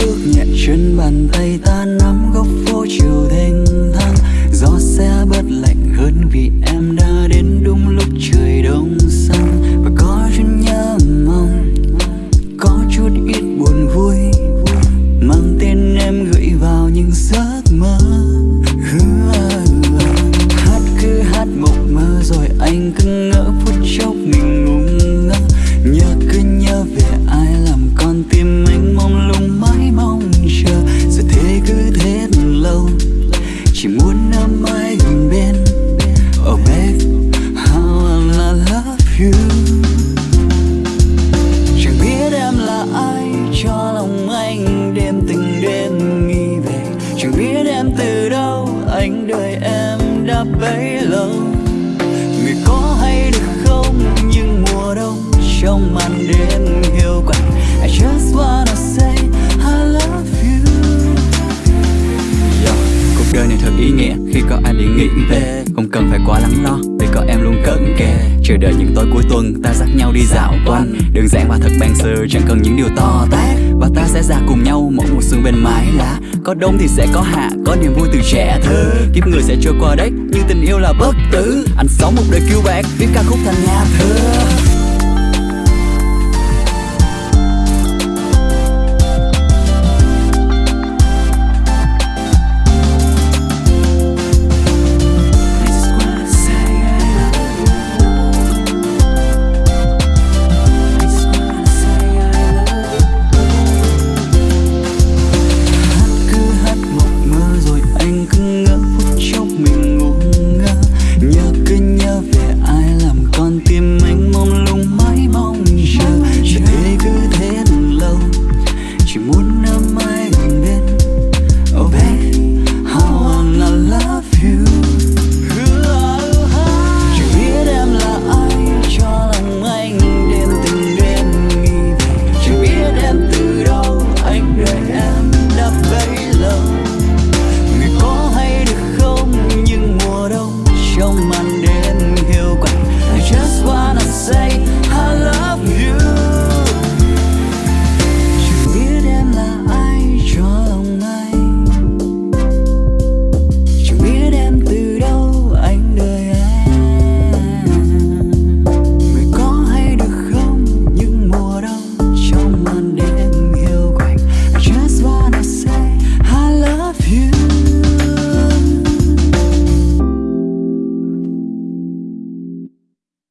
bước nhẹ chân bàn tay ta nắm góc phố chiều thênh thang. Gió sẽ bớt lạnh hơn vì em đã đến đúng lúc trời đông sang và có chút nhớ mong, có chút ít buồn vui, mang tên em gửi vào những giấc mơ. Hát cứ hát mộng mơ rồi anh cứ ngỡ phút chốc mình mãi gần bên thật ý nghĩa. Khi có anh để nghĩ về Không cần phải quá lắng lo. Vì có em luôn cận kề Chờ đợi những tối cuối tuần ta dắt nhau đi dạo quanh. Đơn giản và thật ban sơ chẳng cần những điều to tát. Và ta sẽ ra cùng nhau một mùa xuân bên mái lá. Có đông thì sẽ có hạ, có niềm vui từ trẻ thơ. Kiếp người sẽ trôi qua đấy, nhưng tình yêu là bất tử. Anh sống một đời kiêu bạc, viết ca khúc thành nhà thơ.